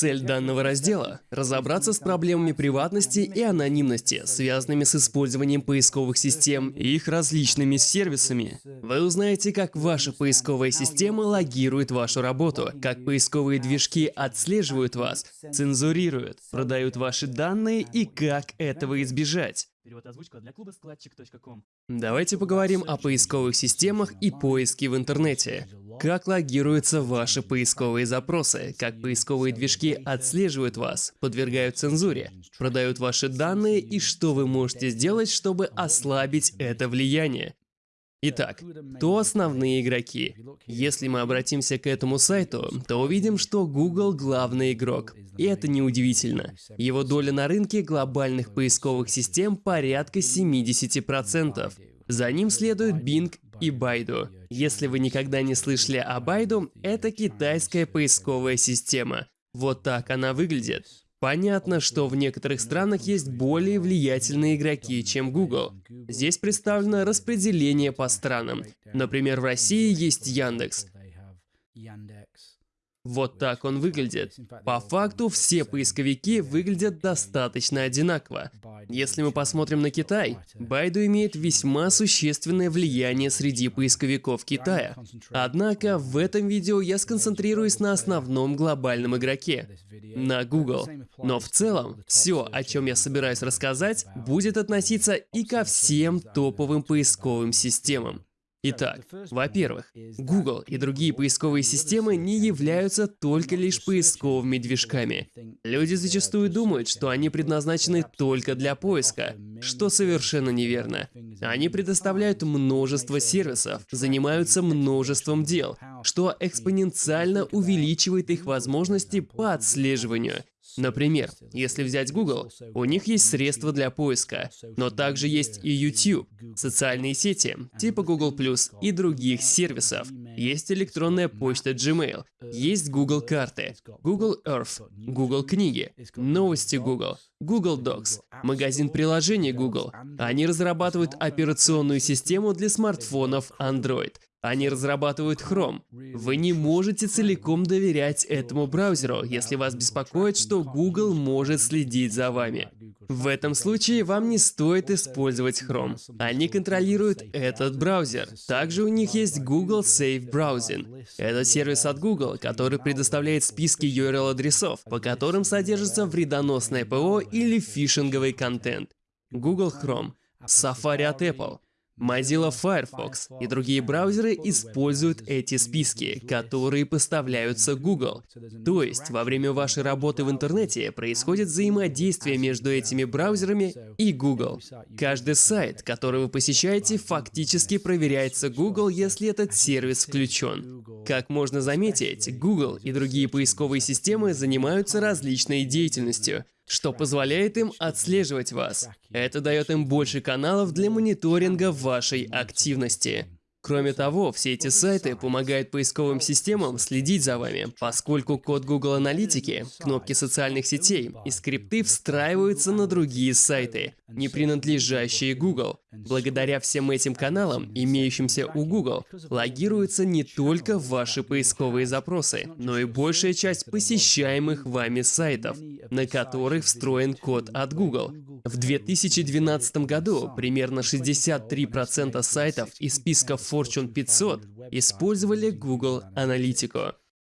Цель данного раздела – разобраться с проблемами приватности и анонимности, связанными с использованием поисковых систем и их различными сервисами. Вы узнаете, как ваша поисковая система логирует вашу работу, как поисковые движки отслеживают вас, цензурируют, продают ваши данные и как этого избежать. Перевод озвучка для клуба складчик.ком. Давайте поговорим о поисковых системах и поиске в интернете. Как логируются ваши поисковые запросы, как поисковые движки отслеживают вас, подвергают цензуре, продают ваши данные и что вы можете сделать, чтобы ослабить это влияние. Итак, кто основные игроки? Если мы обратимся к этому сайту, то увидим, что Google главный игрок. И это неудивительно. Его доля на рынке глобальных поисковых систем порядка 70%. За ним следует Bing и Baidu. Если вы никогда не слышали о Baidu, это китайская поисковая система. Вот так она выглядит. Понятно, что в некоторых странах есть более влиятельные игроки, чем Google. Здесь представлено распределение по странам. Например, в России есть Яндекс. Вот так он выглядит. По факту все поисковики выглядят достаточно одинаково. Если мы посмотрим на Китай, Байду имеет весьма существенное влияние среди поисковиков Китая. Однако в этом видео я сконцентрируюсь на основном глобальном игроке — на Google. Но в целом, все, о чем я собираюсь рассказать, будет относиться и ко всем топовым поисковым системам. Итак, во-первых, Google и другие поисковые системы не являются только лишь поисковыми движками. Люди зачастую думают, что они предназначены только для поиска, что совершенно неверно. Они предоставляют множество сервисов, занимаются множеством дел, что экспоненциально увеличивает их возможности по отслеживанию Например, если взять Google, у них есть средства для поиска, но также есть и YouTube, социальные сети, типа Google+, и других сервисов. Есть электронная почта Gmail, есть Google карты, Google Earth, Google книги, новости Google, Google Docs, магазин приложений Google. Они разрабатывают операционную систему для смартфонов Android, они разрабатывают Chrome. Вы не можете целиком доверять этому браузеру, если вас беспокоит, что Google может следить за вами. В этом случае вам не стоит использовать Chrome. Они контролируют этот браузер. Также у них есть Google Safe Browsing. Это сервис от Google, который предоставляет списки URL-адресов, по которым содержится вредоносное ПО или фишинговый контент. Google Chrome, Safari от Apple, Mozilla Firefox и другие браузеры используют эти списки, которые поставляются Google. То есть, во время вашей работы в интернете происходит взаимодействие между этими браузерами и Google. Каждый сайт, который вы посещаете, фактически проверяется Google, если этот сервис включен. Как можно заметить, Google и другие поисковые системы занимаются различной деятельностью — что позволяет им отслеживать вас. Это дает им больше каналов для мониторинга вашей активности. Кроме того, все эти сайты помогают поисковым системам следить за вами, поскольку код Google Аналитики, кнопки социальных сетей и скрипты встраиваются на другие сайты, не принадлежащие Google. Благодаря всем этим каналам, имеющимся у Google, логируются не только ваши поисковые запросы, но и большая часть посещаемых вами сайтов, на которых встроен код от Google. В 2012 году примерно 63% сайтов из списка Fortune 500 использовали Google Аналитику.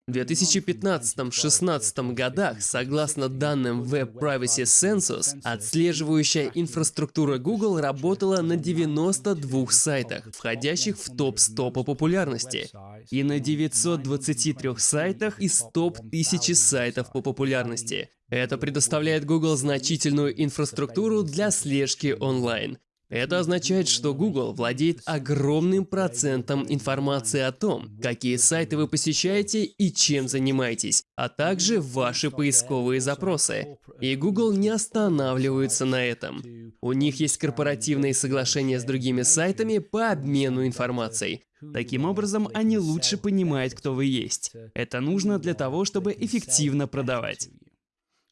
В 2015-16 годах, согласно данным Web Privacy Census, отслеживающая инфраструктура Google работала на 92 сайтах, входящих в топ-100 по популярности, и на 923 сайтах из топ-1000 сайтов по популярности. Это предоставляет Google значительную инфраструктуру для слежки онлайн. Это означает, что Google владеет огромным процентом информации о том, какие сайты вы посещаете и чем занимаетесь, а также ваши поисковые запросы. И Google не останавливается на этом. У них есть корпоративные соглашения с другими сайтами по обмену информацией. Таким образом, они лучше понимают, кто вы есть. Это нужно для того, чтобы эффективно продавать.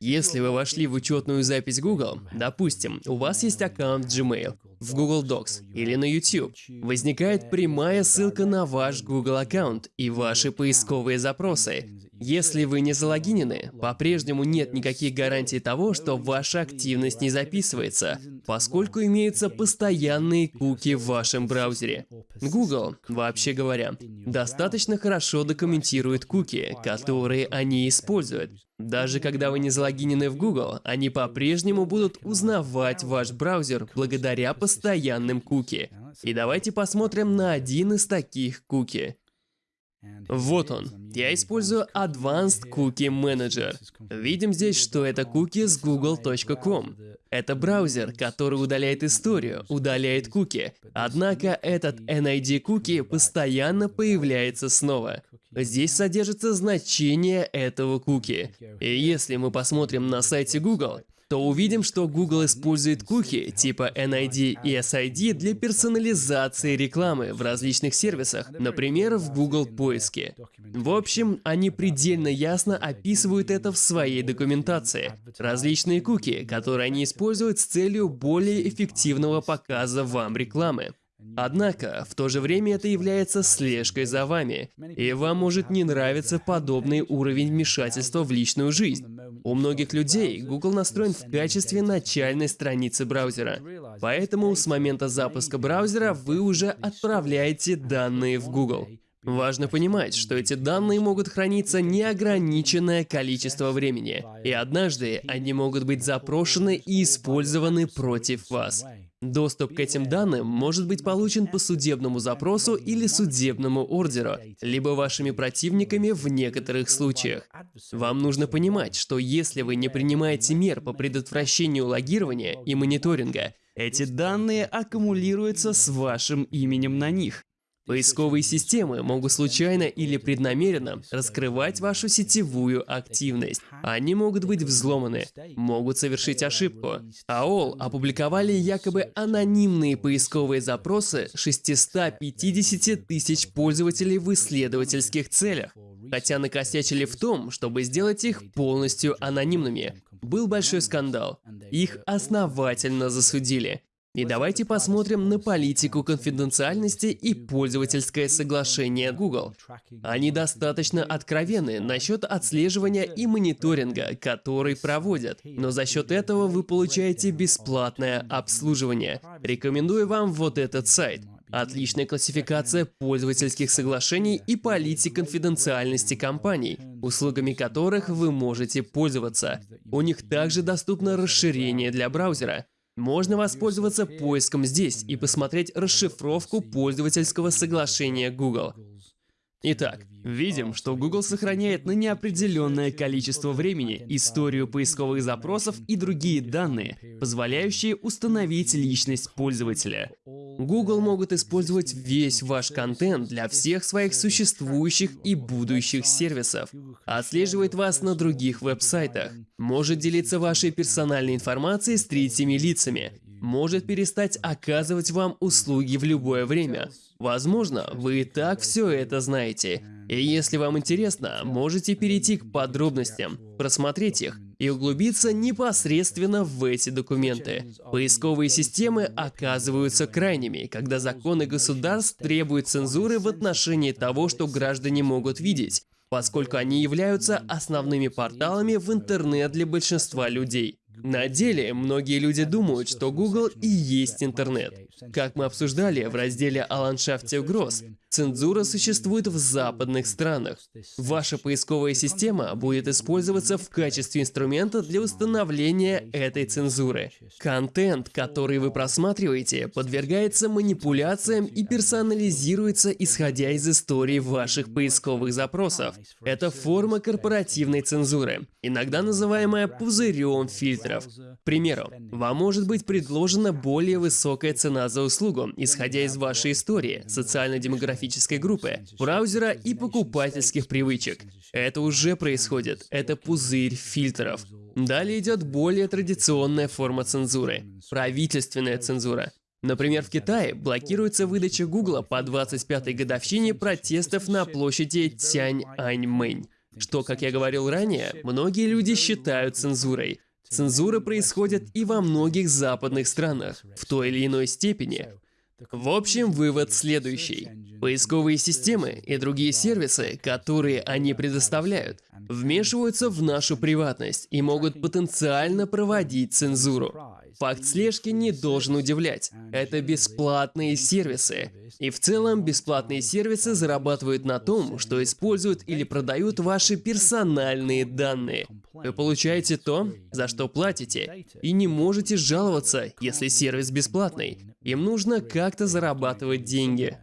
Если вы вошли в учетную запись Google, допустим, у вас есть аккаунт Gmail, в Google Docs или на YouTube, возникает прямая ссылка на ваш Google аккаунт и ваши поисковые запросы. Если вы не залогинены, по-прежнему нет никаких гарантий того, что ваша активность не записывается, поскольку имеются постоянные куки в вашем браузере. Google, вообще говоря, достаточно хорошо документирует куки, которые они используют. Даже когда вы не залогинены в Google, они по-прежнему будут узнавать ваш браузер благодаря постоянным куки. И давайте посмотрим на один из таких куки. Вот он. Я использую Advanced Cookie Manager. Видим здесь, что это куки с google.com. Это браузер, который удаляет историю, удаляет куки. Однако этот NID куки постоянно появляется снова. Здесь содержится значение этого куки. И если мы посмотрим на сайте Google, то увидим, что Google использует куки типа NID и SID для персонализации рекламы в различных сервисах, например, в Google поиске. В общем, они предельно ясно описывают это в своей документации. Различные куки, которые они используют с целью более эффективного показа вам рекламы. Однако, в то же время это является слежкой за вами, и вам может не нравиться подобный уровень вмешательства в личную жизнь. У многих людей Google настроен в качестве начальной страницы браузера, поэтому с момента запуска браузера вы уже отправляете данные в Google. Важно понимать, что эти данные могут храниться неограниченное количество времени, и однажды они могут быть запрошены и использованы против вас. Доступ к этим данным может быть получен по судебному запросу или судебному ордеру, либо вашими противниками в некоторых случаях. Вам нужно понимать, что если вы не принимаете мер по предотвращению логирования и мониторинга, эти данные аккумулируются с вашим именем на них. Поисковые системы могут случайно или преднамеренно раскрывать вашу сетевую активность. Они могут быть взломаны, могут совершить ошибку. AOL опубликовали якобы анонимные поисковые запросы 650 тысяч пользователей в исследовательских целях, хотя накосячили в том, чтобы сделать их полностью анонимными. Был большой скандал. Их основательно засудили. И давайте посмотрим на политику конфиденциальности и пользовательское соглашение Google. Они достаточно откровенны насчет отслеживания и мониторинга, который проводят, но за счет этого вы получаете бесплатное обслуживание. Рекомендую вам вот этот сайт. Отличная классификация пользовательских соглашений и политик конфиденциальности компаний, услугами которых вы можете пользоваться. У них также доступно расширение для браузера. Можно воспользоваться поиском здесь и посмотреть расшифровку пользовательского соглашения Google. Итак, видим, что Google сохраняет на неопределенное количество времени историю поисковых запросов и другие данные, позволяющие установить личность пользователя. Google могут использовать весь ваш контент для всех своих существующих и будущих сервисов, отслеживает вас на других веб-сайтах, может делиться вашей персональной информацией с третьими лицами, может перестать оказывать вам услуги в любое время. Возможно, вы и так все это знаете. И если вам интересно, можете перейти к подробностям, просмотреть их и углубиться непосредственно в эти документы. Поисковые системы оказываются крайними, когда законы государств требуют цензуры в отношении того, что граждане могут видеть, поскольку они являются основными порталами в интернет для большинства людей. На деле, многие люди думают, что Google и есть интернет. Как мы обсуждали в разделе о ландшафте угроз, цензура существует в западных странах. Ваша поисковая система будет использоваться в качестве инструмента для установления этой цензуры. Контент, который вы просматриваете, подвергается манипуляциям и персонализируется, исходя из истории ваших поисковых запросов. Это форма корпоративной цензуры, иногда называемая пузырем фильтров. К примеру, вам может быть предложена более высокая цена за услугу, исходя из вашей истории, социально-демографической группы, браузера и покупательских привычек. Это уже происходит. Это пузырь фильтров. Далее идет более традиционная форма цензуры – правительственная цензура. Например, в Китае блокируется выдача Гугла по 25-й годовщине протестов на площади Тяньаньмэнь, что, как я говорил ранее, многие люди считают цензурой. Цензура происходит и во многих западных странах, в той или иной степени. В общем, вывод следующий. Поисковые системы и другие сервисы, которые они предоставляют, вмешиваются в нашу приватность и могут потенциально проводить цензуру. Факт слежки не должен удивлять. Это бесплатные сервисы. И в целом бесплатные сервисы зарабатывают на том, что используют или продают ваши персональные данные. Вы получаете то, за что платите, и не можете жаловаться, если сервис бесплатный. Им нужно как-то зарабатывать деньги.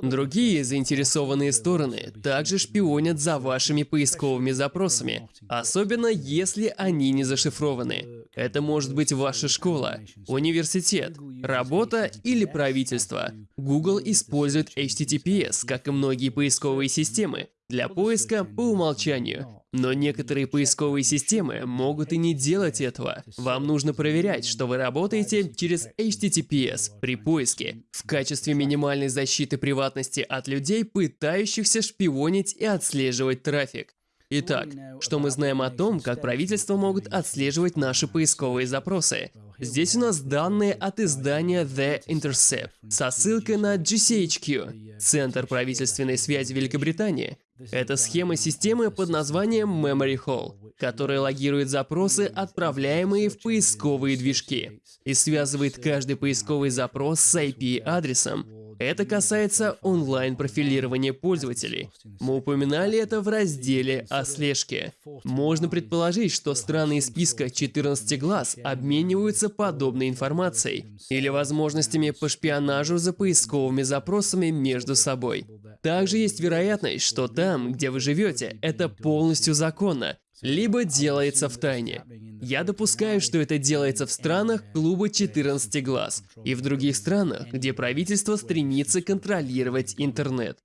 Другие заинтересованные стороны также шпионят за вашими поисковыми запросами, особенно если они не зашифрованы. Это может быть ваша школа, университет, работа или правительство. Google использует HTTPS, как и многие поисковые системы, для поиска по умолчанию. Но некоторые поисковые системы могут и не делать этого. Вам нужно проверять, что вы работаете через HTTPS при поиске. В качестве минимальной защиты приватности от людей, пытающихся шпионить и отслеживать трафик. Итак, что мы знаем о том, как правительства могут отслеживать наши поисковые запросы? Здесь у нас данные от издания The Intercept со ссылкой на GCHQ, Центр правительственной связи Великобритании, это схема системы под названием Memory Hall, которая логирует запросы, отправляемые в поисковые движки, и связывает каждый поисковый запрос с IP-адресом. Это касается онлайн-профилирования пользователей. Мы упоминали это в разделе о слежке. Можно предположить, что страны из списка 14 глаз обмениваются подобной информацией или возможностями по шпионажу за поисковыми запросами между собой. Также есть вероятность, что там, где вы живете, это полностью законно, либо делается в тайне. Я допускаю, что это делается в странах клуба 14 глаз и в других странах, где правительство стремится контролировать интернет.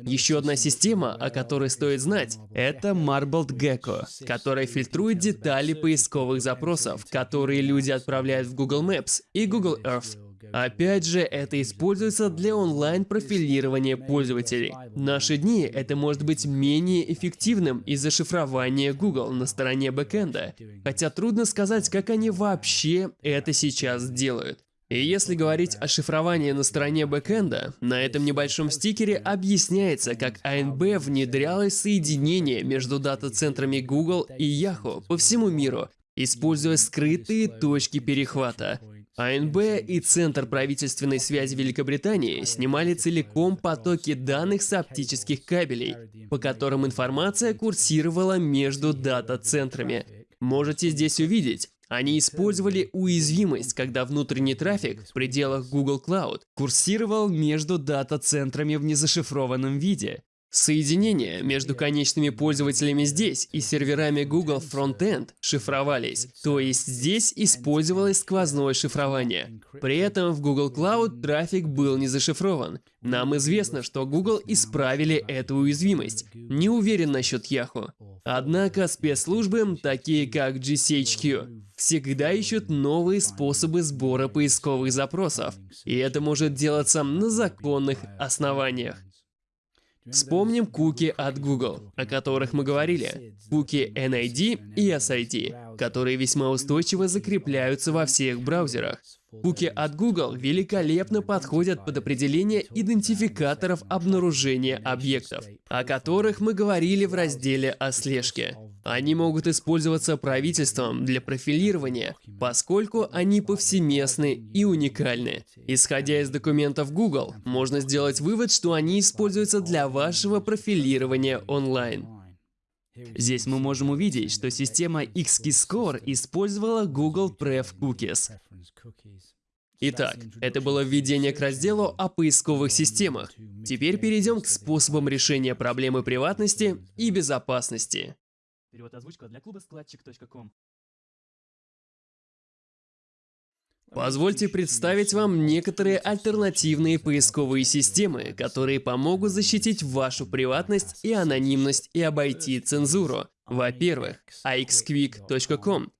Еще одна система, о которой стоит знать, это Marbled Gecko, которая фильтрует детали поисковых запросов, которые люди отправляют в Google Maps и Google Earth. Опять же, это используется для онлайн-профилирования пользователей. В наши дни это может быть менее эффективным из-за шифрования Google на стороне бэкэнда, хотя трудно сказать, как они вообще это сейчас делают. И если говорить о шифровании на стороне бэкэнда, на этом небольшом стикере объясняется, как ANB внедрялось соединение между дата-центрами Google и Yahoo по всему миру, используя скрытые точки перехвата. АНБ и Центр правительственной связи Великобритании снимали целиком потоки данных с оптических кабелей, по которым информация курсировала между дата-центрами. Можете здесь увидеть, они использовали уязвимость, когда внутренний трафик в пределах Google Cloud курсировал между дата-центрами в незашифрованном виде. Соединения между конечными пользователями здесь и серверами Google Frontend шифровались, то есть здесь использовалось сквозное шифрование. При этом в Google Cloud трафик был не зашифрован. Нам известно, что Google исправили эту уязвимость. Не уверен насчет Yahoo. Однако спецслужбы, такие как GCHQ, всегда ищут новые способы сбора поисковых запросов, и это может делаться на законных основаниях. Вспомним куки от Google, о которых мы говорили. Куки NID и SID, которые весьма устойчиво закрепляются во всех браузерах. Куки от Google великолепно подходят под определение идентификаторов обнаружения объектов, о которых мы говорили в разделе о слежке. Они могут использоваться правительством для профилирования, поскольку они повсеместны и уникальны. Исходя из документов Google, можно сделать вывод, что они используются для вашего профилирования онлайн. Здесь мы можем увидеть, что система XKeyscore использовала Google Pref Cookies. Итак, это было введение к разделу о поисковых системах. Теперь перейдем к способам решения проблемы приватности и безопасности. Перевод озвучка для клуба складчик.ком. Позвольте представить вам некоторые альтернативные поисковые системы, которые помогут защитить вашу приватность и анонимность и обойти цензуру. Во-первых, axquick.com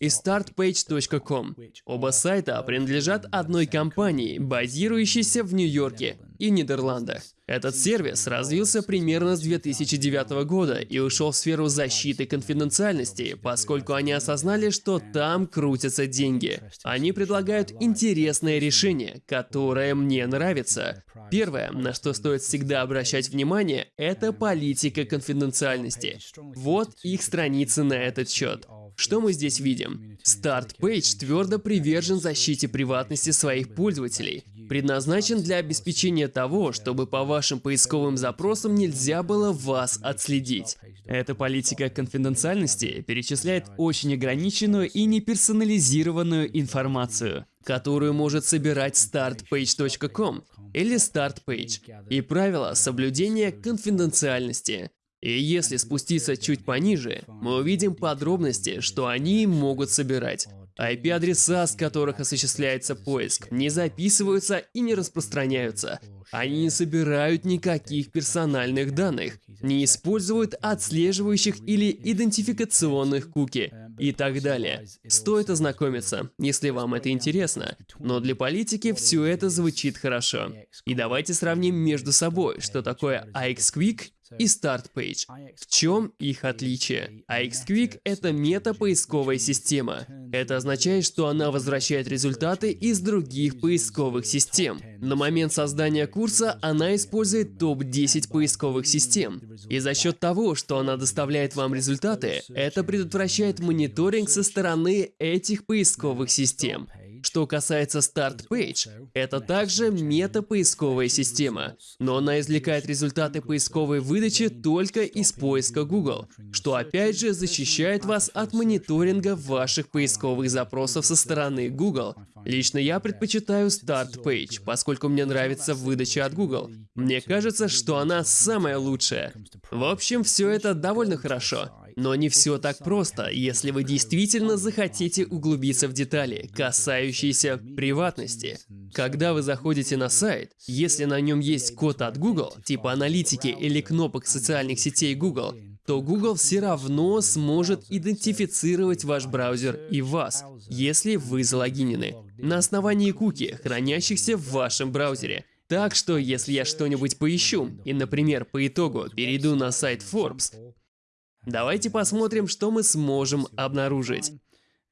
и startpage.com. Оба сайта принадлежат одной компании, базирующейся в Нью-Йорке и Нидерландах. Этот сервис развился примерно с 2009 года и ушел в сферу защиты конфиденциальности, поскольку они осознали, что там крутятся деньги. Они предлагают интересное решение, которое мне нравится. Первое, на что стоит всегда обращать внимание, это политика конфиденциальности. Вот их страницы на этот счет. Что мы здесь видим? Start Page твердо привержен защите приватности своих пользователей. Предназначен для обеспечения того, чтобы по вашим поисковым запросам нельзя было вас отследить. Эта политика конфиденциальности перечисляет очень ограниченную и неперсонализированную информацию, которую может собирать startpage.com или StartPage, и правила соблюдения конфиденциальности. И если спуститься чуть пониже, мы увидим подробности, что они могут собирать. IP-адреса, с которых осуществляется поиск, не записываются и не распространяются. Они не собирают никаких персональных данных, не используют отслеживающих или идентификационных куки и так далее. Стоит ознакомиться, если вам это интересно. Но для политики все это звучит хорошо. И давайте сравним между собой, что такое IXQuick и Start Page. В чем их отличие? AXQuick — это мета-поисковая система. Это означает, что она возвращает результаты из других поисковых систем. На момент создания курса она использует топ-10 поисковых систем. И за счет того, что она доставляет вам результаты, это предотвращает мониторинг со стороны этих поисковых систем. Что касается Start Page, это также мета-поисковая система, но она извлекает результаты поисковой выдачи только из поиска Google, что опять же защищает вас от мониторинга ваших поисковых запросов со стороны Google. Лично я предпочитаю Start Page, поскольку мне нравится выдача от Google. Мне кажется, что она самая лучшая. В общем, все это довольно хорошо. Но не все так просто, если вы действительно захотите углубиться в детали, касающиеся приватности. Когда вы заходите на сайт, если на нем есть код от Google, типа аналитики или кнопок социальных сетей Google, то Google все равно сможет идентифицировать ваш браузер и вас, если вы залогинены, на основании куки, хранящихся в вашем браузере. Так что, если я что-нибудь поищу, и, например, по итогу перейду на сайт Forbes, Давайте посмотрим, что мы сможем обнаружить.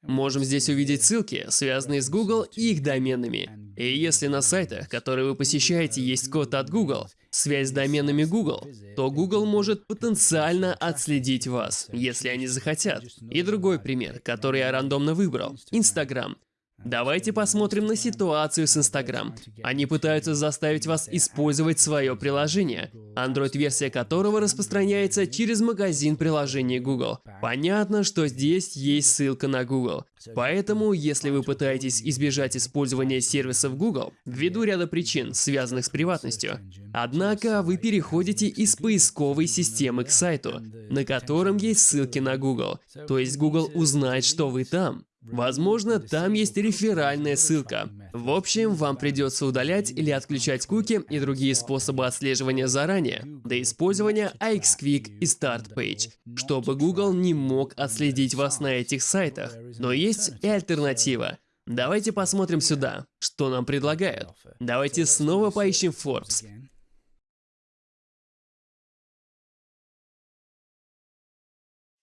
Можем здесь увидеть ссылки, связанные с Google и их доменами. И если на сайтах, которые вы посещаете, есть код от Google, связь с доменами Google, то Google может потенциально отследить вас, если они захотят. И другой пример, который я рандомно выбрал – Instagram. Давайте посмотрим на ситуацию с Instagram. Они пытаются заставить вас использовать свое приложение, Android-версия которого распространяется через магазин приложений Google. Понятно, что здесь есть ссылка на Google. Поэтому, если вы пытаетесь избежать использования сервисов Google, ввиду ряда причин, связанных с приватностью, однако вы переходите из поисковой системы к сайту, на котором есть ссылки на Google. То есть Google узнает, что вы там. Возможно, там есть реферальная ссылка. В общем, вам придется удалять или отключать куки и другие способы отслеживания заранее, до использования iXquick и StartPage, чтобы Google не мог отследить вас на этих сайтах. Но есть и альтернатива. Давайте посмотрим сюда, что нам предлагают. Давайте снова поищем Forbes.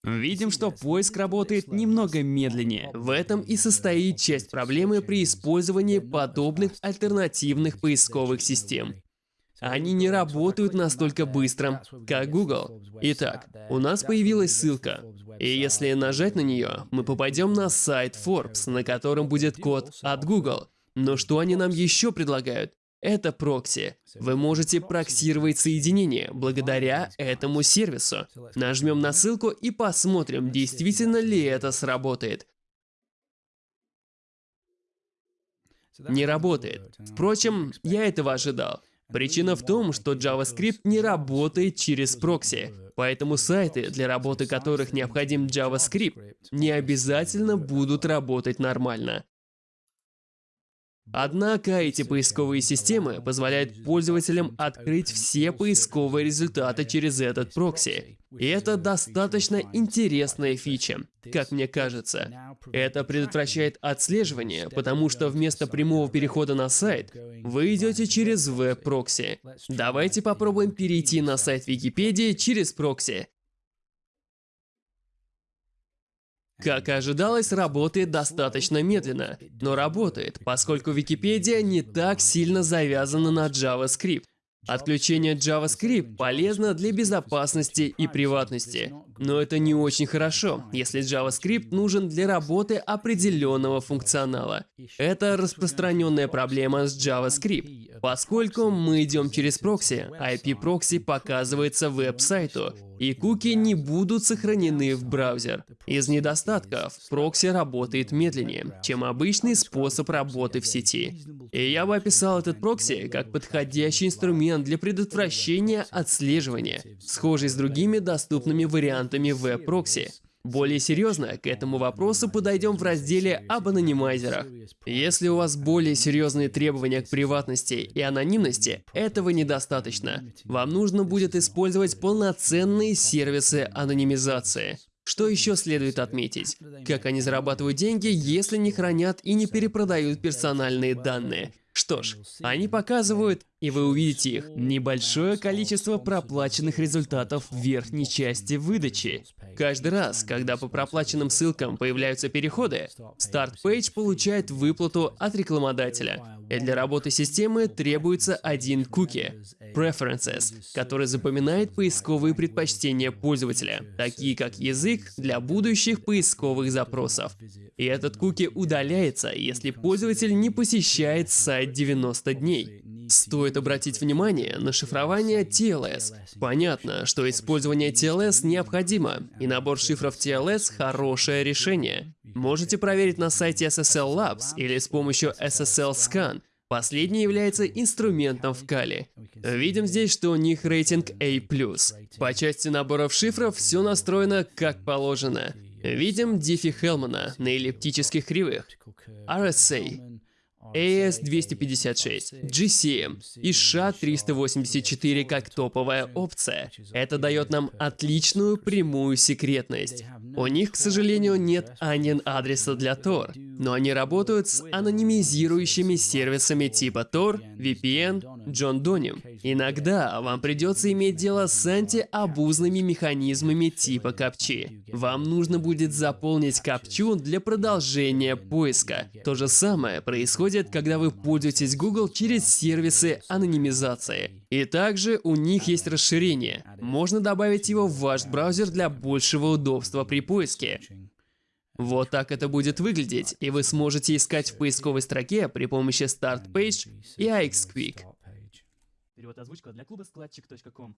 Видим, что поиск работает немного медленнее. В этом и состоит часть проблемы при использовании подобных альтернативных поисковых систем. Они не работают настолько быстро, как Google. Итак, у нас появилась ссылка. И если нажать на нее, мы попадем на сайт Forbes, на котором будет код от Google. Но что они нам еще предлагают? Это прокси. Вы можете проксировать соединение благодаря этому сервису. Нажмем на ссылку и посмотрим, действительно ли это сработает. Не работает. Впрочем, я этого ожидал. Причина в том, что JavaScript не работает через прокси, поэтому сайты, для работы которых необходим JavaScript, не обязательно будут работать нормально. Однако эти поисковые системы позволяют пользователям открыть все поисковые результаты через этот прокси. И это достаточно интересная фича, как мне кажется. Это предотвращает отслеживание, потому что вместо прямого перехода на сайт, вы идете через веб-прокси. Давайте попробуем перейти на сайт Википедии через прокси. Как и ожидалось, работает достаточно медленно, но работает, поскольку Википедия не так сильно завязана на JavaScript. Отключение JavaScript полезно для безопасности и приватности, но это не очень хорошо, если JavaScript нужен для работы определенного функционала. Это распространенная проблема с JavaScript. Поскольку мы идем через прокси, IP-прокси показывается веб-сайту, и куки не будут сохранены в браузер. Из недостатков прокси работает медленнее, чем обычный способ работы в сети. И я бы описал этот прокси как подходящий инструмент для предотвращения отслеживания, схожий с другими доступными вариантами веб-прокси. Более серьезно к этому вопросу подойдем в разделе об анонимайзерах. Если у вас более серьезные требования к приватности и анонимности, этого недостаточно. Вам нужно будет использовать полноценные сервисы анонимизации. Что еще следует отметить? Как они зарабатывают деньги, если не хранят и не перепродают персональные данные? Что ж, они показывают, и вы увидите их, небольшое количество проплаченных результатов в верхней части выдачи. Каждый раз, когда по проплаченным ссылкам появляются переходы, Start Page получает выплату от рекламодателя. И для работы системы требуется один куки – Preferences, который запоминает поисковые предпочтения пользователя, такие как язык для будущих поисковых запросов. И этот куки удаляется, если пользователь не посещает сайт 90 дней. Стоит обратить внимание на шифрование TLS. Понятно, что использование TLS необходимо, и набор шифров TLS – хорошее решение. Можете проверить на сайте SSL Labs или с помощью SSL Scan. Последний является инструментом в Кали. Видим здесь, что у них рейтинг A+. По части наборов шифров все настроено как положено. Видим Диффи Хелмана на эллиптических кривых. RSA, AS256, GCM и SHA-384 как топовая опция. Это дает нам отличную прямую секретность. У них, к сожалению, нет анин адреса для Tor, но они работают с анонимизирующими сервисами типа Tor, VPN, John Donim. Иногда вам придется иметь дело с антиабузными механизмами типа капчи. Вам нужно будет заполнить капчу для продолжения поиска. То же самое происходит, когда вы пользуетесь Google через сервисы анонимизации. И также у них есть расширение. Можно добавить его в ваш браузер для большего удобства при поиске. Вот так это будет выглядеть, и вы сможете искать в поисковой строке при помощи Start Page и iXquick. Перевод озвучка для клуба складчик.ком